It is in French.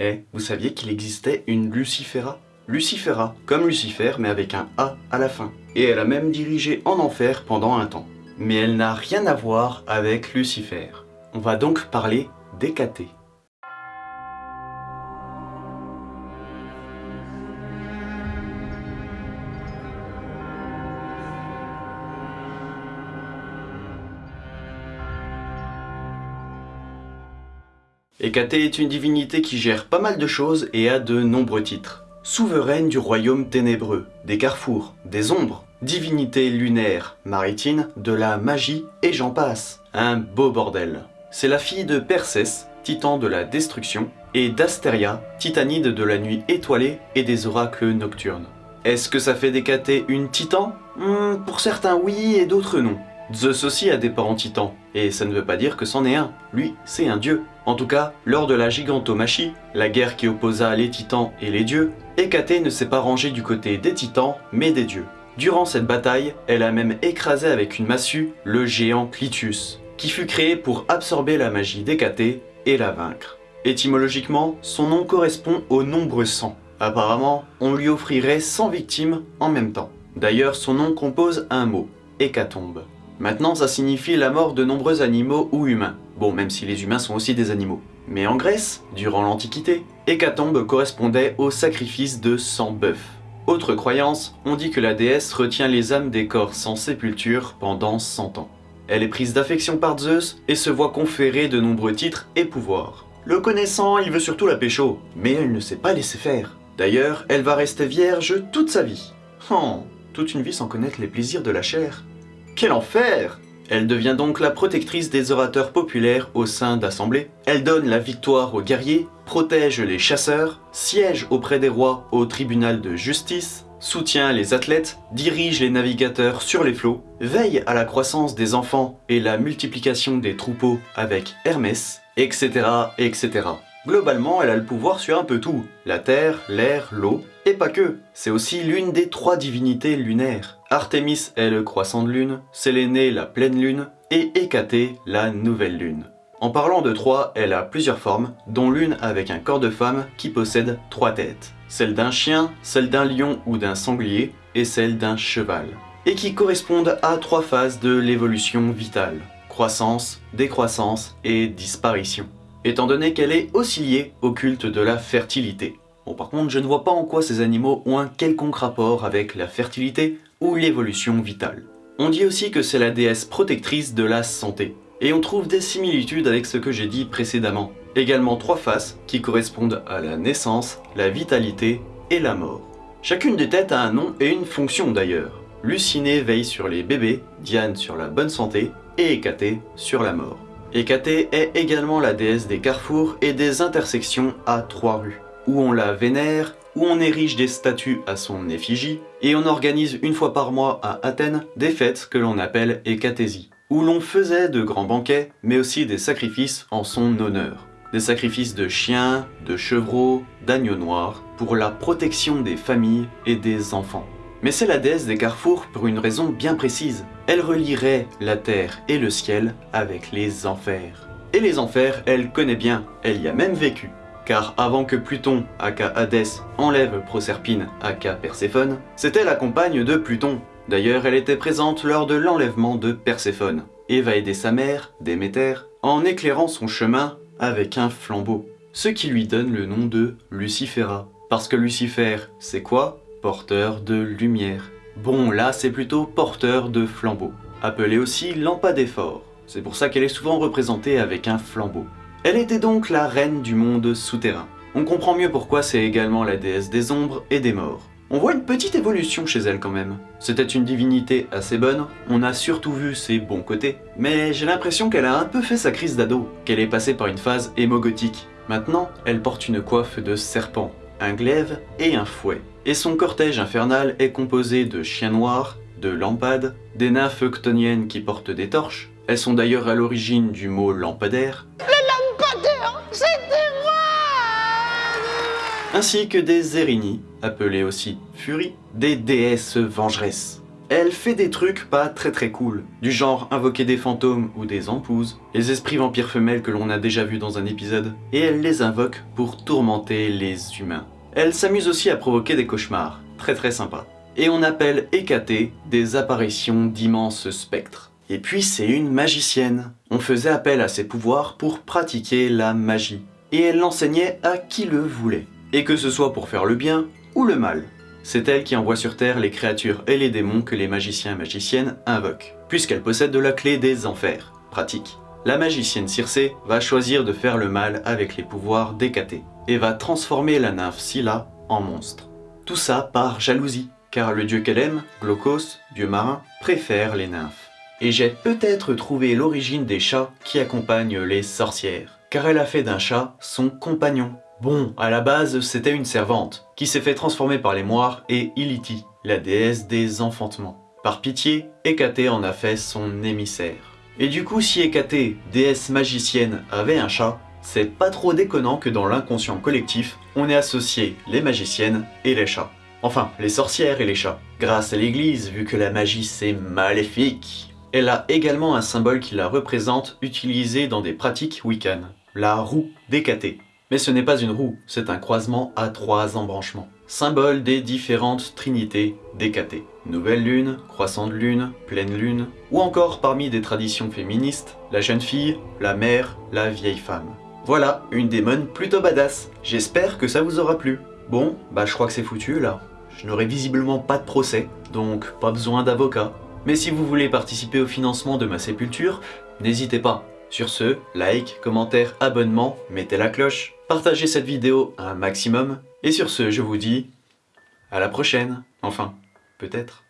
Eh, vous saviez qu'il existait une Lucifera? Lucifera, comme Lucifer mais avec un A à la fin. Et elle a même dirigé en enfer pendant un temps. Mais elle n'a rien à voir avec Lucifer. On va donc parler d'Hécaté. Hécaté est une divinité qui gère pas mal de choses et a de nombreux titres. Souveraine du royaume ténébreux, des carrefours, des ombres, divinité lunaire, maritime, de la magie et j'en passe. Un beau bordel. C'est la fille de Persès, titan de la destruction, et d'Astéria, titanide de la nuit étoilée et des oracles nocturnes. Est-ce que ça fait d'Hécaté une titan? Hmm, Pour certains oui et d'autres non. Zeus aussi a des parents titans, et ça ne veut pas dire que c'en est un, lui c'est un dieu. En tout cas, lors de la gigantomachie, la guerre qui opposa les titans et les dieux, Hécaté ne s'est pas rangée du côté des titans, mais des dieux. Durant cette bataille, elle a même écrasé avec une massue le géant Clitus, qui fut créé pour absorber la magie d'Hécaté et la vaincre. Étymologiquement, son nom correspond au nombre 100. Apparemment, on lui offrirait 100 victimes en même temps. D'ailleurs, son nom compose un mot, hécatombe. Maintenant, ça signifie la mort de nombreux animaux ou humains. Bon, même si les humains sont aussi des animaux. Mais en Grèce, durant l'Antiquité, hécatombe correspondait au sacrifice de 100 bœufs. Autre croyance, on dit que la déesse retient les âmes des corps sans sépulture pendant 100 ans. Elle est prise d'affection par Zeus et se voit conférer de nombreux titres et pouvoirs. Le connaissant, il veut surtout la pécho, mais elle ne sait pas laisser faire. D'ailleurs, elle va rester vierge toute sa vie. Oh, toute une vie sans connaître les plaisirs de la chair. Quel enfer Elle devient donc la protectrice des orateurs populaires au sein d'assemblées. Elle donne la victoire aux guerriers, protège les chasseurs, siège auprès des rois au tribunal de justice, soutient les athlètes, dirige les navigateurs sur les flots, veille à la croissance des enfants et la multiplication des troupeaux avec Hermès, etc. etc. Globalement, elle a le pouvoir sur un peu tout, la terre, l'air, l'eau, et pas que, c'est aussi l'une des trois divinités lunaires. Artémis est le croissant de lune, Sélénée la pleine lune, et Hécaté la nouvelle lune. En parlant de trois, elle a plusieurs formes, dont l'une avec un corps de femme qui possède trois têtes. Celle d'un chien, celle d'un lion ou d'un sanglier, et celle d'un cheval. Et qui correspondent à trois phases de l'évolution vitale. Croissance, décroissance et disparition étant donné qu'elle est aussi liée au culte de la fertilité. Bon par contre, je ne vois pas en quoi ces animaux ont un quelconque rapport avec la fertilité ou l'évolution vitale. On dit aussi que c'est la déesse protectrice de la santé, et on trouve des similitudes avec ce que j'ai dit précédemment. Également trois faces qui correspondent à la naissance, la vitalité et la mort. Chacune des têtes a un nom et une fonction d'ailleurs. Lucinée veille sur les bébés, Diane sur la bonne santé et Hécaté sur la mort. Hécaté est également la déesse des carrefours et des intersections à trois rues, où on la vénère, où on érige des statues à son effigie, et on organise une fois par mois à Athènes des fêtes que l'on appelle Hécatésie, où l'on faisait de grands banquets, mais aussi des sacrifices en son honneur. Des sacrifices de chiens, de chevreaux, d'agneaux noirs, pour la protection des familles et des enfants. Mais c'est la déesse des carrefours pour une raison bien précise. Elle relierait la terre et le ciel avec les enfers. Et les enfers, elle connaît bien, elle y a même vécu. Car avant que Pluton, aka Hadès, enlève Proserpine, aka Perséphone, c'était la compagne de Pluton. D'ailleurs, elle était présente lors de l'enlèvement de Perséphone, et va aider sa mère, Déméter, en éclairant son chemin avec un flambeau. Ce qui lui donne le nom de Lucifera. Parce que Lucifer, c'est quoi? Porteur de lumière. Bon, là, c'est plutôt porteur de flambeau, appelé aussi lampadéphore. C'est pour ça qu'elle est souvent représentée avec un flambeau. Elle était donc la reine du monde souterrain. On comprend mieux pourquoi c'est également la déesse des ombres et des morts. On voit une petite évolution chez elle quand même. C'était une divinité assez bonne, on a surtout vu ses bons côtés, mais j'ai l'impression qu'elle a un peu fait sa crise d'ado, qu'elle est passée par une phase hémogothique. Maintenant, elle porte une coiffe de serpent, un glaive et un fouet. Et son cortège infernal est composé de chiens noirs, de lampades, des nymphes octoniennes qui portent des torches. Elles sont d'ailleurs à l'origine du mot lampadaire. Le lampadaire, c'était moi Ainsi que des Érini, appelées aussi Furies, des déesses vengeresses. Elle fait des trucs pas très très cool, du genre invoquer des fantômes ou des empouses, les esprits vampires femelles que l'on a déjà vu dans un épisode, et elle les invoque pour tourmenter les humains. Elle s'amuse aussi à provoquer des cauchemars, très très sympa. Et on appelle Hécaté des apparitions d'immenses spectres. Et puis c'est une magicienne. On faisait appel à ses pouvoirs pour pratiquer la magie. Et elle l'enseignait à qui le voulait. Et que ce soit pour faire le bien ou le mal. C'est elle qui envoie sur Terre les créatures et les démons que les magiciens et magiciennes invoquent, puisqu'elle possède de la clé des enfers. Pratique. La magicienne Circé va choisir de faire le mal avec les pouvoirs d'Hécaté, et va transformer la nymphe Scylla en monstre. Tout ça par jalousie, car le dieu qu'elle aime, Glaucos, dieu marin, préfère les nymphes et j'ai peut-être trouvé l'origine des chats qui accompagnent les sorcières, car elle a fait d'un chat son compagnon. Bon, à la base, c'était une servante, qui s'est fait transformer par les moires et Iliti, la déesse des enfantements. Par pitié, Hécaté en a fait son émissaire. Et du coup, si Hécaté, déesse magicienne, avait un chat, c'est pas trop déconnant que dans l'inconscient collectif, on ait associé les magiciennes et les chats. Enfin, les sorcières et les chats. Grâce à l'église, vu que la magie c'est maléfique. Elle a également un symbole qui la représente utilisé dans des pratiques wiccan, la roue d'Hécaté. Mais ce n'est pas une roue, c'est un croisement à trois embranchements, symbole des différentes trinités d'Hécaté. Nouvelle lune, croissante lune, pleine lune, ou encore parmi des traditions féministes, la jeune fille, la mère, la vieille femme. Voilà, une démon plutôt badass. J'espère que ça vous aura plu. Bon, bah je crois que c'est foutu là. Je n'aurai visiblement pas de procès, donc pas besoin d'avocat. Mais si vous voulez participer au financement de ma sépulture, n'hésitez pas. Sur ce, like, commentaire, abonnement, mettez la cloche, partagez cette vidéo un maximum, et sur ce, je vous dis à la prochaine. Enfin, peut-être.